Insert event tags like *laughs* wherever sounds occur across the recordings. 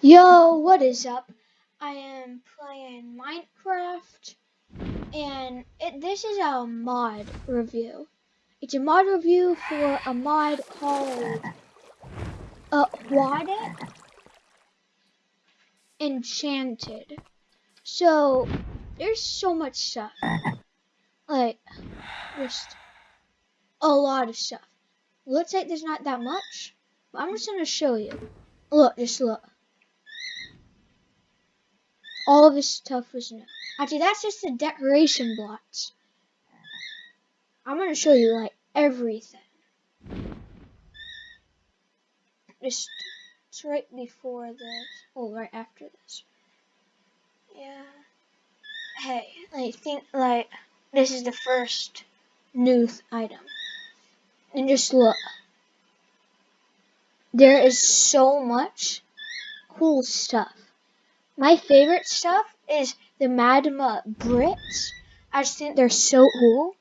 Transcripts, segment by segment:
Yo, what is up? I am playing Minecraft, and it, this is a mod review. It's a mod review for a mod called uh, Aquatic Enchanted. So, there's so much stuff. Like, just a lot of stuff. Looks like there's not that much, but I'm just to show you. Look, just look all this stuff was new. Actually, that's just the decoration blocks. I'm going to show you, like, everything. Just, it's right before this. Oh, right after this. Yeah. Hey, I think, like, this is the first new item. And just look. There is so much cool stuff. My favorite stuff is the magma Brits. I just think they're so cool.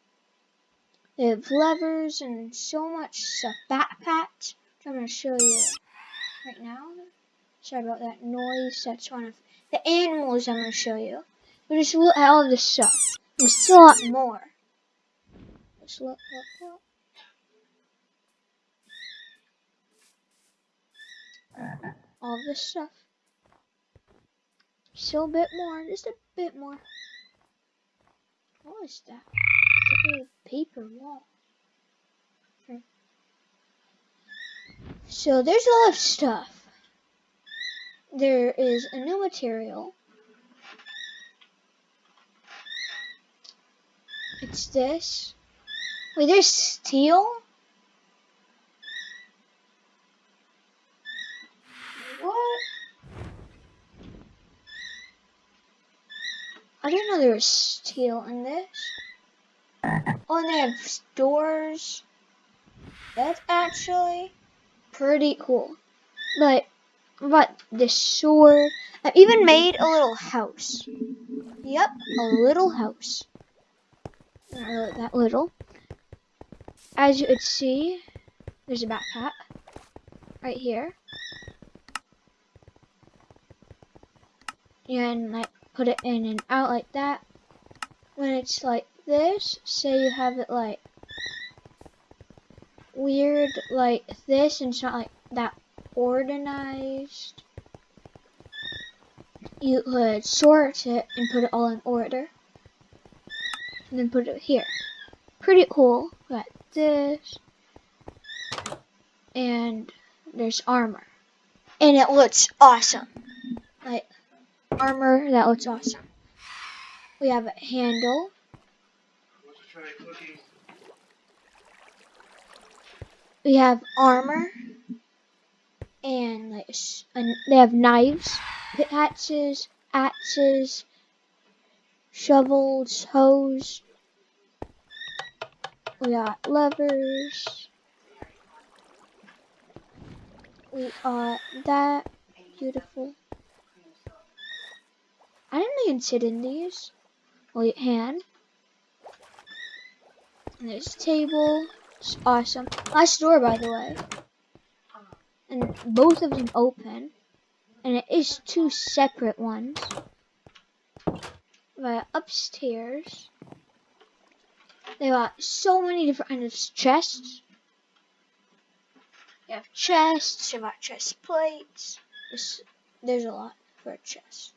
They have levers and so much stuff. Backpacks, which I'm going to show you right now. Sorry about that noise. That's one of the animals I'm going to show you. But just look at all this stuff. There's a lot more. Just look, look, look. All this stuff. Still a bit more, just a bit more. What is that? Paper wall. Hmm. So there's a lot of stuff. There is a new material. It's this. Wait, there's steel? I didn't know there was steel in this. *laughs* Oh, and they have doors. That's actually pretty cool. But, but the sword. I've even made a little house. Yep, a little house. Not really that little. As you could see, there's a backpack right here. And like put it in and out like that. When it's like this, say you have it like weird like this and it's not like that organized. You could sort it and put it all in order. And then put it here. Pretty cool. Got this. And there's armor. And it looks awesome. Like armor. That looks awesome. We have a handle. We have armor. And like they have knives, pickaxes, axes, shovels, hoes. We got levers. We got that. Beautiful. I didn't even sit in these. Wait, hand. And there's a table. It's awesome. Last door, by the way. And both of them open. And it is two separate ones. But upstairs, they got so many different kinds of chests. You have chests, you have chest plates. There's, there's a lot for a chest.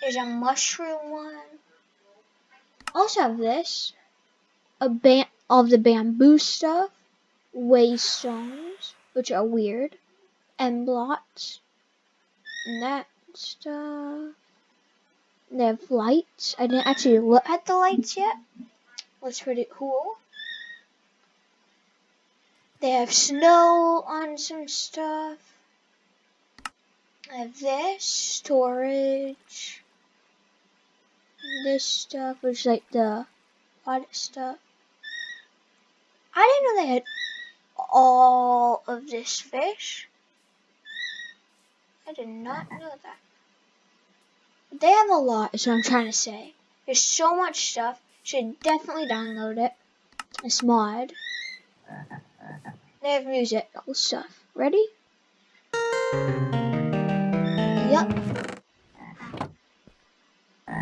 There's a mushroom one. I Also have this. A ban of the bamboo stuff. Waystones, which are weird. And blocks. And that stuff. They have lights. I didn't actually look at the lights yet. Looks pretty cool. They have snow on some stuff. I have this storage this stuff, which is like the audit stuff. I didn't know they had all of this fish. I did not know that. They have a lot, is what I'm trying to say. There's so much stuff. Should definitely download it. It's mod. They have music, all stuff. Ready? Yep.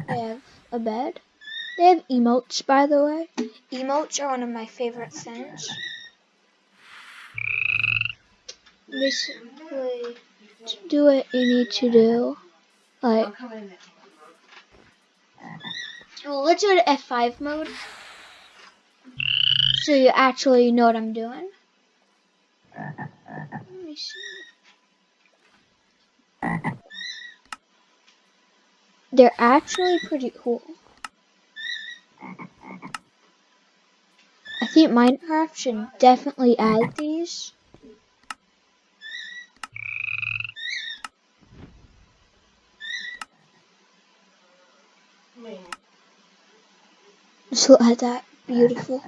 They have a bed. They have emotes, by the way. Emotes are one of my favorite things. Basically, to do what you need to do, like, well, let's go to F5 mode, so you actually know what I'm doing. Let me see. They're actually pretty cool. I think Minecraft should definitely add these. Look at that. Beautiful.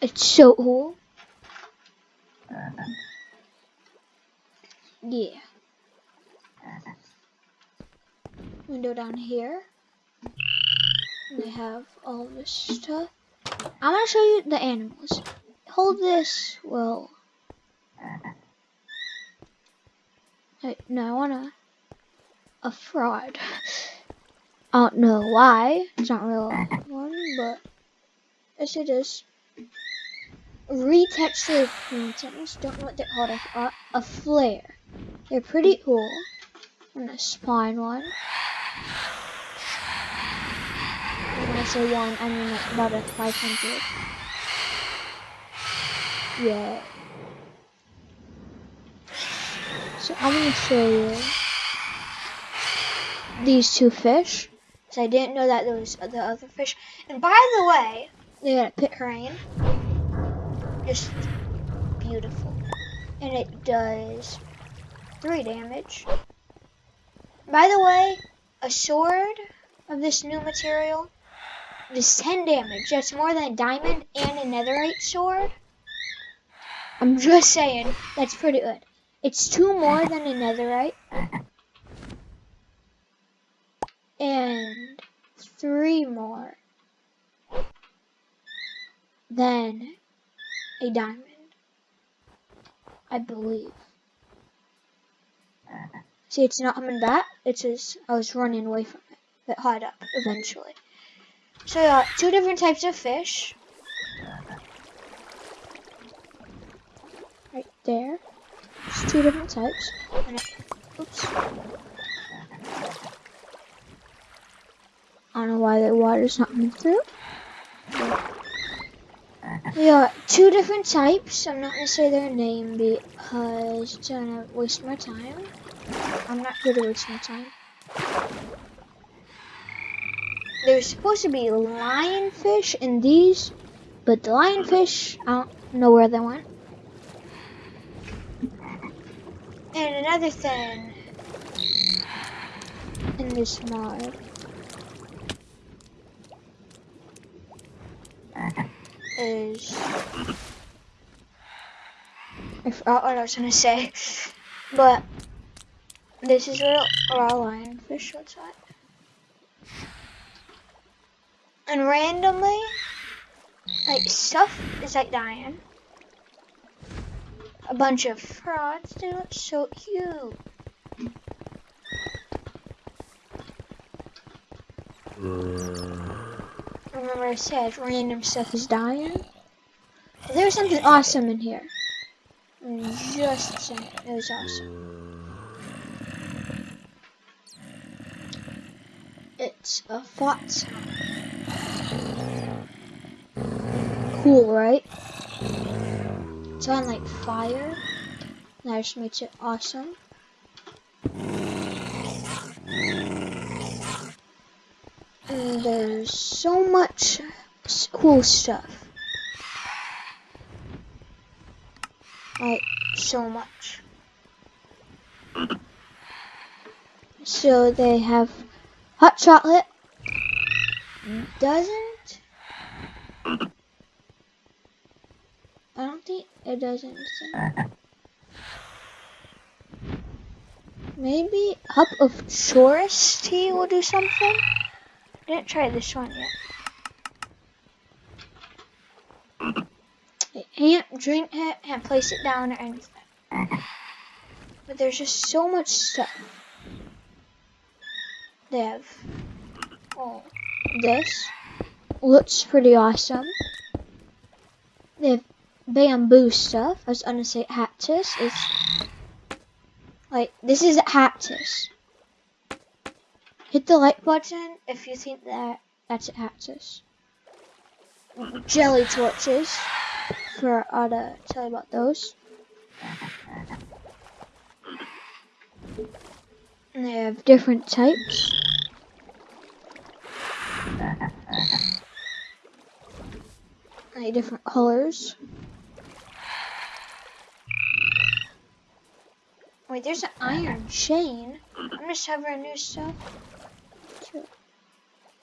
It's so cool. Yeah. Window down here. And they have all this stuff. I'm gonna show you the animals. Hold this. Well. No, I wanna. A fraud. *laughs* I don't know why. It's not real one, but yes, it is. Retexture paintings. Don't know what they're called. A, a flare. They're pretty cool. And a spine one. Say one, I mean like about a 500. Yeah. So I'm gonna show you these two fish. So I didn't know that there was the other fish. And by the way, they got a pit crane. Just beautiful. And it does three damage. By the way, a sword of this new material does 10 damage. That's more than a diamond and a netherite sword. I'm just saying, that's pretty good. It's two more than a netherite. And three more than a diamond. I believe. See, it's not coming back. It's just I was running away from it. It hide up eventually. So I got two different types of fish. Right there. It's two different types. And I, oops. I don't know why the water's not coming through. We got two different types. I'm not gonna say their name because it's gonna waste my time. I'm not here to waste my time. There's supposed to be lionfish in these, but the lionfish, I don't know where they went. And another thing in this mod is I forgot what I was gonna say, but this is where raw lionfish like. And randomly, like stuff is like dying. A bunch of frogs, they look so cute. Remember I said random stuff is dying? There's something awesome in here. Mm, just saying, it was awesome. It's a fox. Cool, right? It's on like fire. That just makes it awesome. And there's so much cool stuff. Like, so much. So they have hot chocolate. Doesn't. I don't think it doesn't. Maybe Cup of Chorus tea will do something? I didn't try this one yet. I can't drink it and place it down or anything. But there's just so much stuff. Have oh this looks pretty awesome. They have bamboo stuff. I was gonna say cactus. It's like this is cactus. Hit the like button if you think that that's cactus. Jelly torches for uh, to tell you about those. And they have different types. Like different colors. Wait, there's an iron chain. I'm discovering new stuff.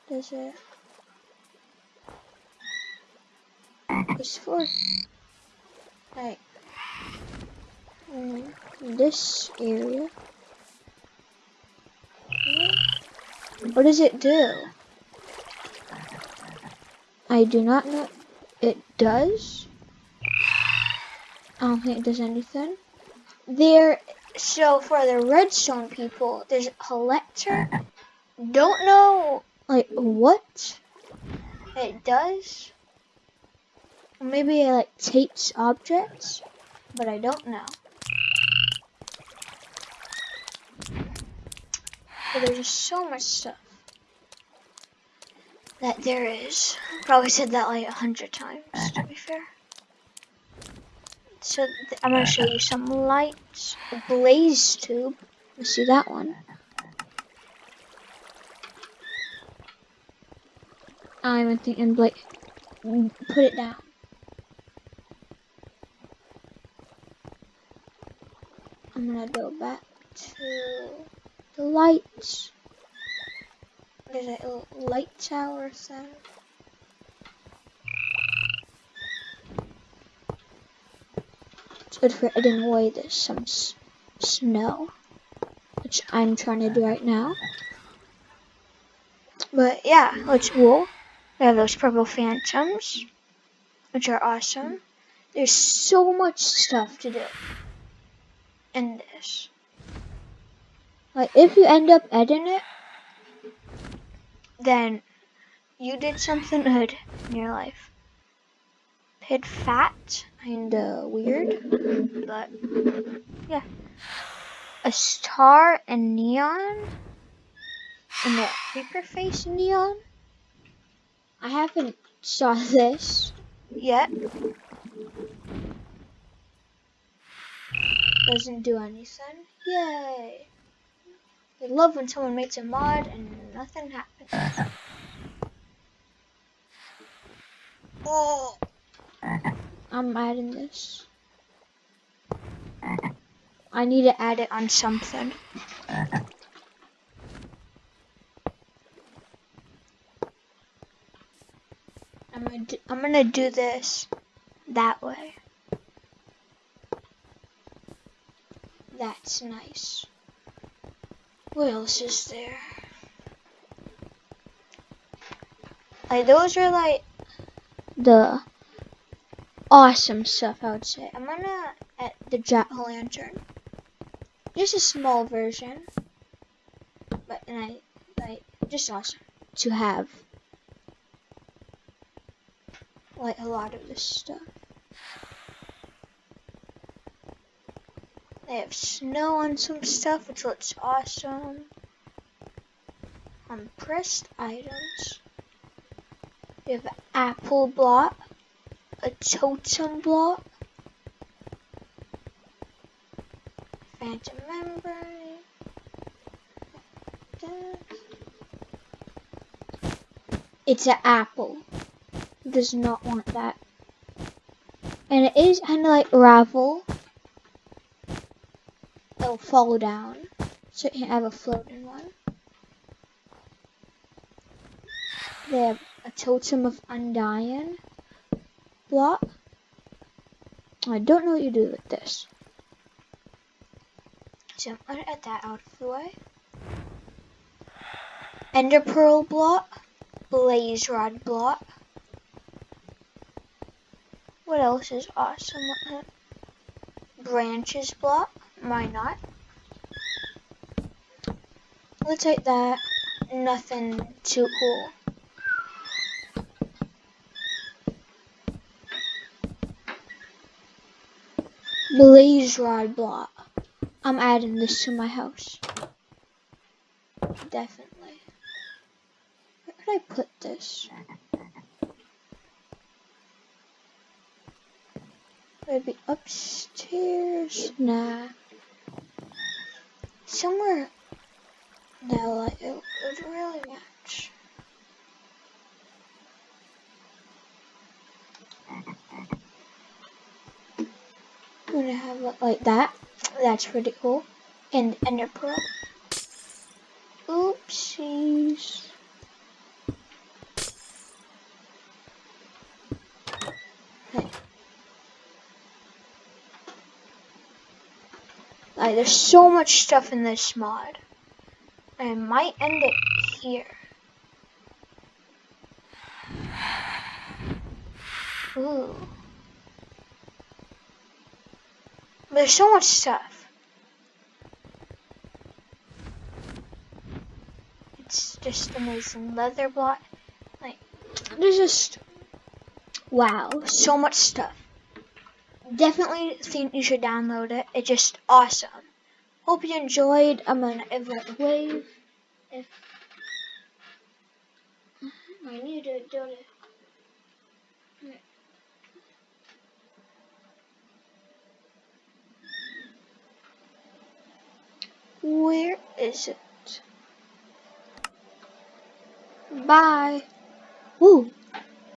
Does it? It's for like um, this area. What does it do? I do not know. It does. I don't think it does anything. There, so for the redstone people, there's a collector. Don't know, like, what it does. Maybe it, like, takes objects, but I don't know. But there's just so much stuff that there is. Probably said that like a hundred times, to be fair. So I'm gonna show you some lights. A blaze tube. Let's see that one. I'm thinking like put it down. I'm gonna go back to the lights. There's a light tower thing. It's good for hidden away there's some snow, which I'm trying to do right now. But yeah, looks cool. We have those purple phantoms, which are awesome. There's so much stuff to do in this. Like, if you end up editing it, then you did something good in your life. Hit fat, kinda weird, but yeah. A star and neon, and a paper face neon. I haven't saw this yet. Doesn't do anything. Yay! I love when someone makes a mod and nothing happens. Oh! *laughs* I'm adding this. I need to add it on something. I'm gonna I'm gonna do this that way. That's nice. What else is there? Like those are like the awesome stuff I would say. I'm gonna at the jack o' lantern. Just a small version. But and I like just awesome to have. Like a lot of this stuff. They have snow on some stuff, which looks awesome. On pressed items, we have apple block, a totem block, phantom membrane, it's an apple. Does not want that. And it is kind of like ravel it'll fall down. So you have a floating one. They have a totem of undying block. I don't know what you do with this. So I'm gonna add that out of the way. Ender pearl block, blaze rod block. What else is awesome? Branches block. Why not? Let's take that. nothing too cool. Blaze rod block. I'm adding this to my house. Definitely. Where could I put this? Maybe upstairs? Nah. Somewhere. No, like it would really match. I'm gonna have it like that. That's pretty cool. And Ender Pearl. Oopsies. Like, there's so much stuff in this mod. I might end it here. Ooh. There's so much stuff. It's just amazing. Leather block. Like, there's just, wow, so much stuff. Definitely think you should download it. It's just awesome. Hope you enjoyed. I'm gonna wave. If I need to do it. Where is it? Bye. Ooh.